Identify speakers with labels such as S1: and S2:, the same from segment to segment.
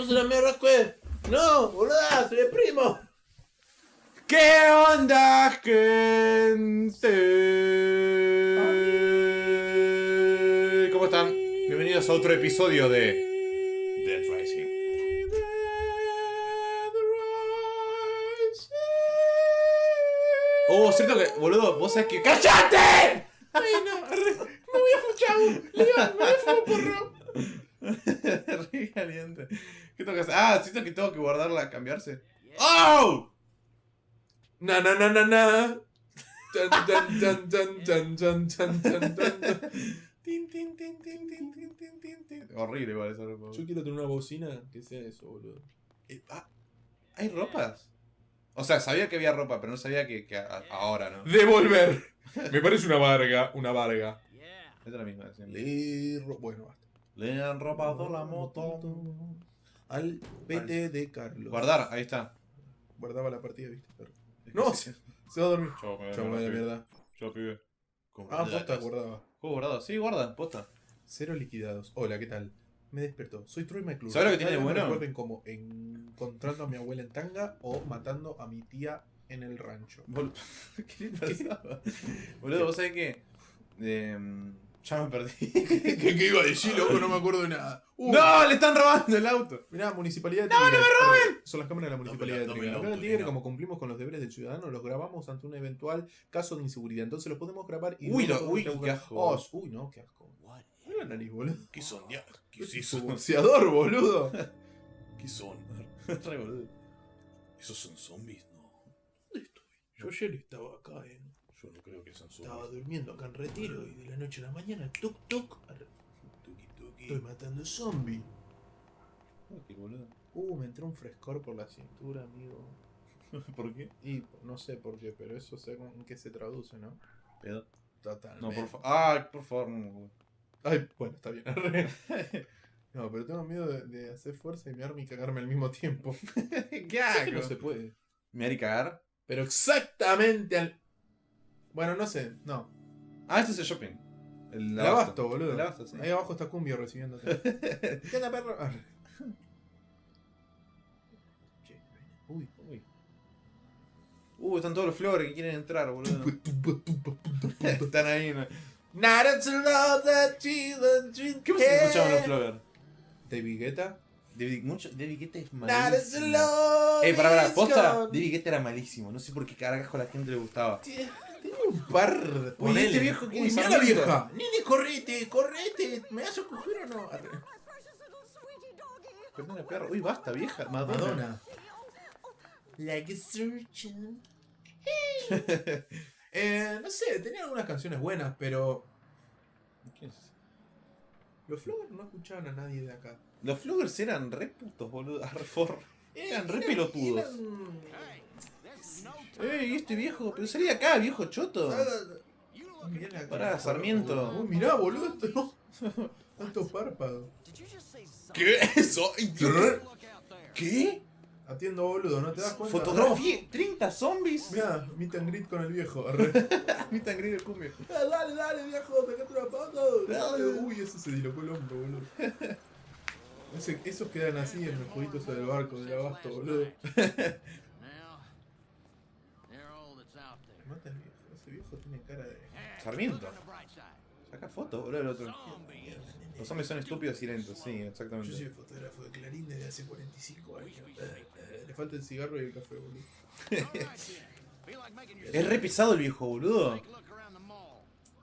S1: ¡Sos una mierda, Squid! ¡No, boluda! ¡Soy el primo!
S2: ¿Qué onda, gente? ¿Cómo están? Bienvenidos a otro episodio de Dead Rising. Oh, cierto que, boludo, vos sabés que. ¡Cállate!
S1: ¡Ay, no! ¡Me voy a fuchar! ¡Leon, me voy a fumar porro!
S2: Re caliente. ¿Qué tengo que hacer? Ah, siento que tengo que guardarla, cambiarse. ¡Oh! Na na na na na. Horrible igual esa ropa.
S1: Yo quiero tener una bocina que sea eso, boludo.
S2: Eh, ah, ¿Hay ropas? O sea, sabía que había ropa, pero no sabía que, que a, ahora, ¿no?
S1: ¡Devolver! Me parece una varga, una varga.
S2: Es la misma.
S1: Siempre. Bueno, basta.
S2: Le han robado la moto.
S1: Al PT de Carlos.
S2: Guardar, ahí está.
S1: Guardaba la partida, viste.
S2: Es que
S1: No,
S2: sí.
S1: se, se va a dormir.
S2: Chau, me-
S1: Chau,
S2: me-
S1: mierda.
S2: Chau, pibe.
S1: Ah, posta, guardaba.
S2: Juego guardado. Sí, guarda, posta.
S1: Cero liquidados. Hola, ¿qué tal? Me despertó. Soy Troy McClure.
S2: ¿Sabes lo que tiene de
S1: me
S2: bueno?
S1: recuerden como encontrando a mi abuela en tanga o matando a mi tía en el rancho.
S2: ¿Qué le pasaba? Boludo, vos sabés que. Em, ya me perdí.
S1: ¿Qué, qué iba a decir, loco? No me acuerdo de nada. Uh,
S2: ¡No! ¡Le están robando el auto!
S1: Mirá, Municipalidad de Tigre. ¡No, no me roben! Son las cámaras de la Municipalidad de
S2: Dame
S1: Tigre.
S2: el
S1: Acá en
S2: auto,
S1: Tigre, como cumplimos con los deberes del ciudadano, los grabamos ante un eventual caso de inseguridad. Entonces los podemos grabar y...
S2: Uy, lo- uy, qué asco.
S1: Oh, uy, no, qué asco. Mira la nariz, boludo.
S2: ¿Qué son? ¿Qué
S1: Es
S2: es
S1: un
S2: eso?
S1: boxeador, boludo.
S2: ¿Qué son? Re boludo. ¿Esos son zombies? No.
S1: ¿Dónde estoy? Yo ayer estaba acá, eh.
S2: Yo no creo que sean
S1: Estaba durmiendo acá en retiro y de la noche a la mañana, tuk tuk,
S2: Tuki tuki.
S1: estoy matando zombies.
S2: ¿Qué boludo?
S1: Uh, me entró un frescor por la cintura, amigo.
S2: ¿Por qué?
S1: Y no sé por qué, pero eso sé en qué se traduce, ¿no?
S2: Pedo.
S1: Total.
S2: No, por favor. Ah, por favor, no.
S1: Ay, bueno, está bien. No, pero tengo miedo de, de hacer fuerza y mearme y cagarme al mismo tiempo.
S2: ¿Qué
S1: que no se puede.
S2: ¿Me haré cagar?
S1: Pero exactamente al. Bueno, no sé, no.
S2: Ah, este es el shopping. El
S1: El abasto, boludo.
S2: El abasto, sí.
S1: Ahí abajo está Cumbio recibiéndote. ¿Qué onda, perro? Che, Uy,
S2: Uy. Uh, están todos los flores que quieren entrar, boludo. están ahí. ¿no? ¿Qué si escuchaban los flores?
S1: David Guetta.
S2: David, mucho, David Guetta es malísimo. Eh, para, para, posta. David Guetta era malísimo. No sé por qué carajo a la gente le gustaba.
S1: Un par de.
S2: Uy,
S1: Ponele.
S2: este viejo quién
S1: Uy, mira la vieja. Nene, correte, correte. ¿Me vas a coger o no?
S2: Perdona, perro. Uy, basta, vieja. Madonna.
S1: Madonna. Like a surgeon. eh, no sé, tenía algunas canciones buenas, pero
S2: ¿Quién es
S1: los Flowers no escuchaban a nadie de acá.
S2: Los floggers eran re putos, boludo. Re for- Eran re pelotudos.
S1: eran-
S2: Ey, este viejo. Pero salí de acá, viejo choto. Pará, Sarmiento.
S1: Uy, mirá, boludo, esto no. Tanto párpado.
S2: ¿Qué es eso? ¿Qué?
S1: Atiendo boludo, ¿no te das cuenta?
S2: Fotografía. 30 zombies.
S1: Mirá, meet and greet con el viejo.
S2: Meet and greet el cumbio.
S1: Eh, dale, dale, viejo, sacate una foto. Dale. Uy, eso se dilocó el hombro, boludo. Ese- esos quedan así en los jueguitos del barco, del abasto, boludo. Mata al viejo, ese viejo tiene cara de.
S2: Sarmiento. Saca fotos, boludo, el otro. Los zombies son estúpidos y lentos, sí,
S1: Yo soy
S2: exactamente.
S1: el fotógrafo de Clarín desde hace 45 años. Eh, eh, Le falta el cigarro y el café, boludo.
S2: Es re pesado el viejo, boludo.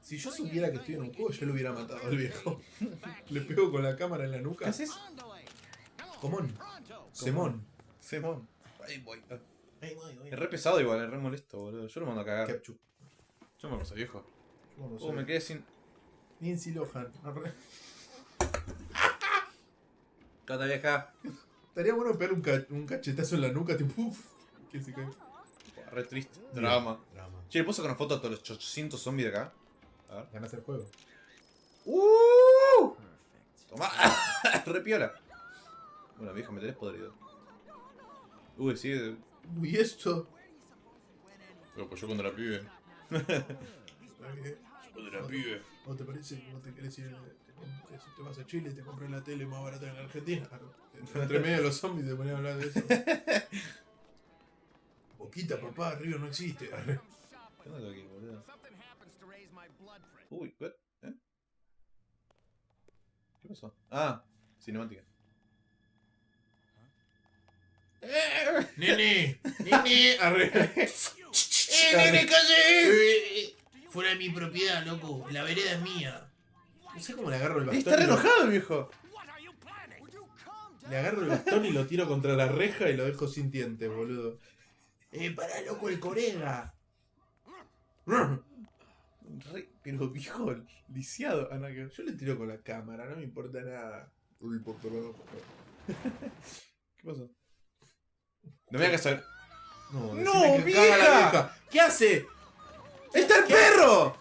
S1: Si yo supiera que estoy en un juego, yo lo hubiera matado al viejo. Le pego con la cámara en la
S2: ¿Qué
S1: nuca.
S2: haces?
S1: Comón. Semón.
S2: Simón. Ahí voy.
S1: Voy, voy.
S2: Es re pesado igual, es re molesto, boludo. Yo lo mando a cagar.
S1: Ketchup.
S2: Yo me puse viejo.
S1: Yo no
S2: Uh,
S1: sé.
S2: me quedé sin.
S1: Lindsay Lohan.
S2: Cata vieja.
S1: Estaría bueno pegar un, ca- un cachetazo en la nuca, tipo. uf, que se cae.
S2: Re triste. Drama.
S1: Drama.
S2: Che, ¿le puedo sacar una foto a todos los 800 zombies de acá? A ver.
S1: Ganas el juego.
S2: ¡Uh! Toma. re piola. Bueno, viejo, me tenés podrido. Uy, sigue.
S1: Uy, esto.
S2: Pero pues yo cuando la pibe.
S1: Yo
S2: Cuando era pibe.
S1: ¿O te parece que vos te querés ir, te, compras- te vas a Chile y te compras la tele más barata en la Argentina? Entre medio de los zombies te ponían a hablar de eso. Boquita, papá, Río no existe. Arre.
S2: ¿Qué onda aquí, boludo? Uy, ¿qué? ¿Eh? ¿Qué pasó? Ah, cinemática.
S1: ¡Nene! ¡Nene! Arre.
S2: ¡Eh, nene, calle!
S1: Fuera de mi propiedad, loco. La vereda es mía. No sé cómo le agarro el bastón.
S2: Está re
S1: y lo-
S2: enojado el viejo.
S1: Le agarro el bastón y lo tiro contra la reja y lo dejo sin dientes, boludo. Eh, pará, loco, el corega.
S2: Re- pero viejo, lisiado. Ah, no, que-
S1: Yo le tiro con la cámara, no me importa nada. No me importa nada.
S2: ¿Qué pasó? No me hagas saber.
S1: No,
S2: ¡No,
S1: la
S2: vieja!
S1: vieja. ¿Qué hace?
S2: ¡Está el perro!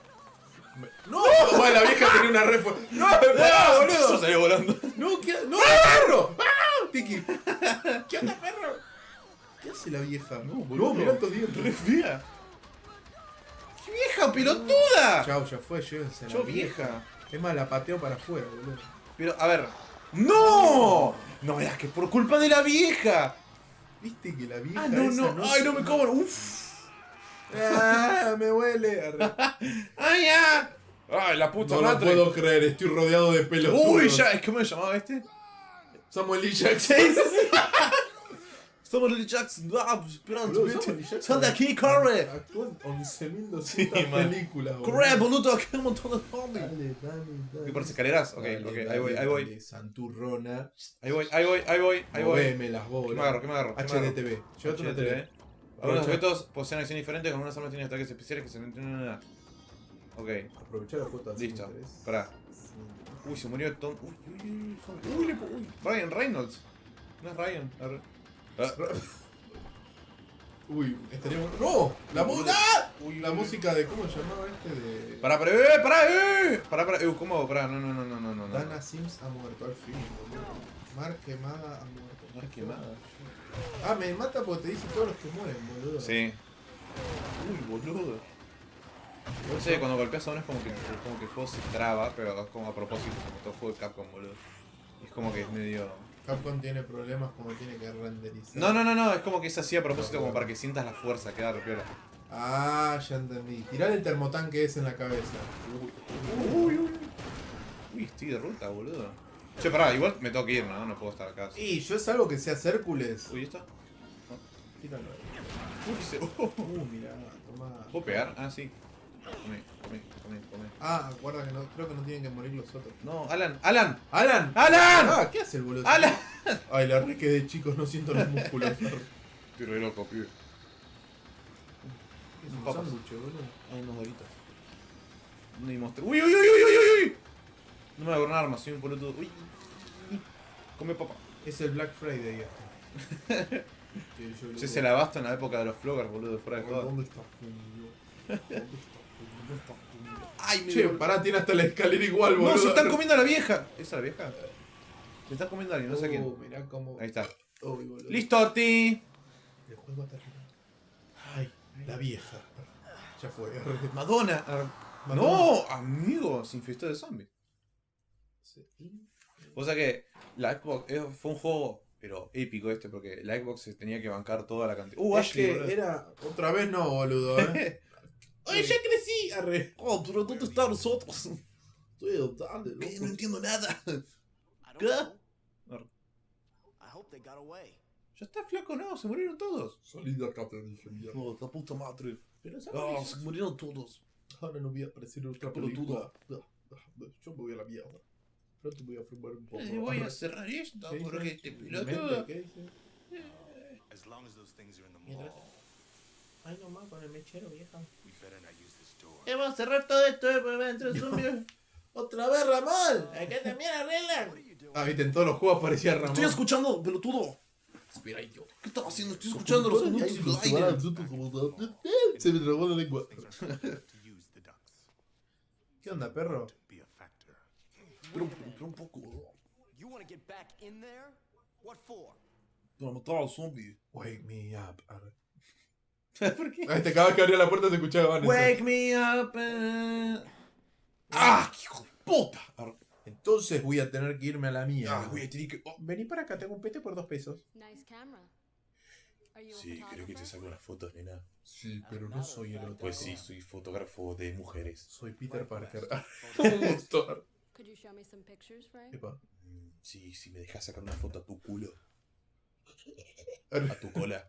S1: No, bueno, la vieja tenía una re No,
S2: Eso
S1: boludo.
S2: salió volando.
S1: No, ¿qué ¡No, perro! ¡Ah! Tiki. ¿Qué onda, perro? ¿Qué hace la vieja?
S2: No, boludo.
S1: No, mirá estos
S2: Re
S1: dientes.
S2: fea. ¡Qué vieja pelotuda!
S1: Chao, ya fue, llévense a la
S2: Yo
S1: vieja.
S2: vieja.
S1: Es más, la pateo para afuera, boludo.
S2: Pero, a ver. ¡No! No veas que por culpa de la vieja.
S1: ¿Viste que la vieja
S2: Ah, no,
S1: esa
S2: no. Ay, no me cobro. Uf.
S1: Ah, me huele.
S2: ¡Ay, ya! ¡Ay, la puta
S1: No lo
S2: madre!
S1: puedo creer, estoy rodeado de pelos.
S2: Uy, ya, es que me llamaba este.
S1: Samuel L. Jackson.
S2: Sí, sí, sí. Somos Lily Jackson. Ah, pues.
S1: Samuel L. Jackson
S2: Sal de aquí, corre.
S1: Actúa en 11.200
S2: Sí, man.
S1: películas.
S2: Corre, boludo, aquí hay un montón de zombies.
S1: Dale, dale, dale.
S2: ¿Qué por las escaleras? Ok,
S1: Dale,
S2: ok,
S1: dale,
S2: ahí voy, ahí voy.
S1: Santurrona.
S2: Ahí voy, ahí voy, ahí voy, ahí voy.
S1: Moveme las
S2: ¿Qué
S1: bolas.
S2: me agarro? ¿Qué me agarro? ¿Qué me agarro?
S1: HDTV. Llévate una
S2: HDTV. Algunos objetos poseen acciones diferentes, con algunas armas tienen ataques especiales que se mantienen. Ok,
S1: Aprovechar la cuota
S2: listo. Pará. Uy, se murió Tom. Uy, uy, uy, uy, uy. Ryan Reynolds. No es Ryan.
S1: Uy, estaríamos. ¡No! La.
S2: Uy,
S1: la música de. ¿Cómo se llamaba este? De.
S2: Pará, pará, eh, pará, eh. Pará, pará, eh, ¿cómo? Pará, no, no, no, no, no, no.
S1: Dana Sims ha muerto al fin, boludo. Mar quemada ha muerto.
S2: Mar quemada.
S1: Ah, me mata porque te dice todos los que mueren, boludo.
S2: Sí. Uy, boludo. No sé, cuando golpeas a uno es como que, como que el juego se traba, pero es como a propósito, como todo juego de Capcom, boludo. Es como que es medio.
S1: Capcom tiene problemas como tiene que renderizar.
S2: No, no, no, no, es como que es así a propósito, como para que sientas la fuerza, queda re piola.
S1: Ah, ya entendí. Tirar el termotanque ese en la cabeza.
S2: Uy, uy, uy. Uy, estoy de ruta, boludo. Che, pará, igual me tengo que ir, ¿no? No puedo estar acá.
S1: Y yo es algo que sea Hércules.
S2: Uy, ¿esto?
S1: Tíralo ahí.
S2: Uy, se...
S1: Uh, mirá, tomá.
S2: ¿Puedo pegar? Ah, sí.
S1: Ah, guarda que no, creo que no tienen que morir los otros.
S2: No, Alan, Alan,
S1: ¡Alan!
S2: ¡Alan!
S1: Ah, ¿qué hace el boludo?
S2: ¡Alan!
S1: Ay, la re quedé, chicos, no siento los músculos. ¿Qué
S2: Estoy re loco, pibe.
S1: es un
S2: Papas.
S1: sándwich, boludo?
S2: Hay unos doritos. No hay monstruo. ¡Uy, uy, uy, uy, uy, uy, uy! No me agarro un arma, soy un boludo. ¡Uy! Come papa.
S1: Es el Black Friday este. Que yo
S2: Ese
S1: lo-
S2: es el abasto en la época de los floggers, boludo, fuera de joda.
S1: ¿Dónde está Julio? ¿Dónde está
S2: ¡Ay, me
S1: Che, pará, tiene hasta la escalera igual, boludo.
S2: ¡No, se están comiendo a la vieja! ¿Esa es la vieja? Se están comiendo a alguien, no sé
S1: Oh,
S2: quién.
S1: mirá cómo.
S2: Ahí está.
S1: Uy, boludo.
S2: ¡Listo, Ti!
S1: El juego ha terminado. Ay, la vieja. Ya fue.
S2: Madonna.
S1: Madonna.
S2: No, amigo, se infestó de zombies. O sea que la Xbox eh, fue un juego, pero épico este, porque la Xbox se tenía que bancar toda la cantidad. ¡Uh,
S1: Es
S2: Ashley!
S1: que
S2: boludo.
S1: era. Otra vez no, boludo, eh. ¡Ay, ya
S2: Oh, pero ¿dónde están nosotros?
S1: Estoy dale,
S2: ¿Qué?
S1: loco.
S2: No entiendo nada. ¿Qué?
S3: know. I hope they got away.
S2: Ya está flaco, no, se murieron todos.
S1: Salí de acá, te dije, mierda.
S2: Oh, la puta madre.
S1: Pero ¿sabes?
S2: Oh, se murieron todos.
S1: Ahora no voy a aparecer en otra
S2: Pelotudo.
S1: película. Yo me voy a la mierda. Pronto voy a fumar un poco.
S2: Eh, voy a cerrar esto
S1: ¿Qué
S2: porque este
S1: Mente,
S2: pelotudo.
S1: ¿Qué dice?
S3: As long as those things are in the
S1: Mientras- Ay, nomás con el mechero, vieja.
S2: Eh, vamos a cerrar todo esto, eh, porque va a entrar zombies.
S1: ¡Otra vez, Ramón! Acá también arreglan. Ah, viste, en todos los juegos aparecía Ramón.
S2: Estoy escuchando, pelotudo.
S1: Espera, idiota.
S2: ¿Qué estás haciendo? Estoy escuchando los anuncios del aire.
S1: Se me trabó la lengua. ¿Qué onda, perro?
S2: pero un poco, boludo.
S3: You want to get back in there? What for?
S2: Para matar al zombie.
S1: Wake me up.
S2: ¿Por qué?
S1: Ay, te acabas que abrir la puerta se escuchaba Vanessa.
S2: Wake me up. eh. ¡Ah, qué hijo de puta! Ar-
S1: Entonces voy a tener que irme a la mía.
S2: Ah, voy a tener que... oh,
S1: Vení para acá, tengo un pete por dos pesos.
S4: Nice camera. Are you a
S2: Sí, creo que te
S4: photographer?
S2: saco las fotos, nena.
S1: Sí, pero no soy el otro.
S2: Pues sí, soy fotógrafo de mujeres.
S1: Soy Peter Parker.
S2: Un montón.
S4: Could you show me some pictures, Frank?
S1: Epa.
S2: Mm, Sí, si me dejas sacar una foto a tu culo, a tu cola.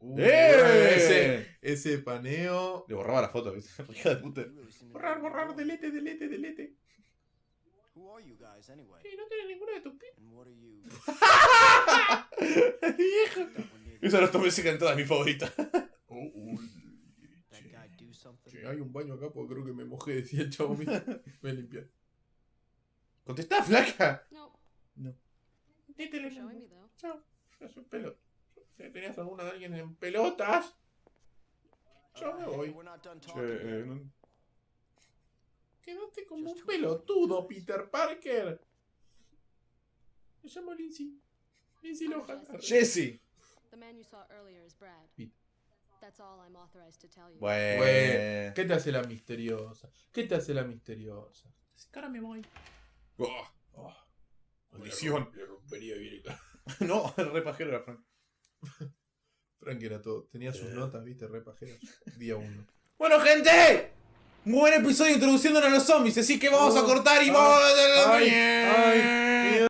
S1: Uy,
S2: ¡Eh!
S1: Ese, ese paneo.
S2: Le borraba la foto, ¿viste? De puta.
S1: Borrar, borrar, delete, delete, delete.
S3: Who are you guys anyway?
S1: Sí, no tiene ninguno de tus pies.
S2: Viejo. Esa no tomé en todas mis favoritas.
S1: Oh, uy.
S3: That
S1: Che, hay un baño acá porque creo que me mojé, decía el chavo. Mira, me limpié.
S2: Contestá, flaca.
S4: No. Me though.
S1: Chao. Es un pelo. Si tenías alguna de alguien en pelotas. Yo me voy.
S2: Che, eh, no-
S1: Quedaste como un pelotudo, Peter Parker. Me llamo Lindsay. Lindsay Lohan.
S2: Jesse.
S4: The man you saw earlier is Brad.
S1: Pete.
S4: That's all I'm authorized to tell you.
S2: Bueno.
S1: Bueno, ¿qué te hace la misteriosa? ¿Qué te hace la misteriosa? Ahora me voy.
S2: Oh,
S1: Oh,
S2: Maldición.
S1: Le rompería bien
S2: no, el re pajero era Frank.
S1: Frank era todo. Tenía sus notas, viste, re pajeras. Día uno.
S2: Bueno, gente. Muy buen episodio introduciéndonos a los zombies, así que vamos a
S1: Oh,
S2: cortar y
S1: ay,
S2: vamos a...
S1: ay, ay.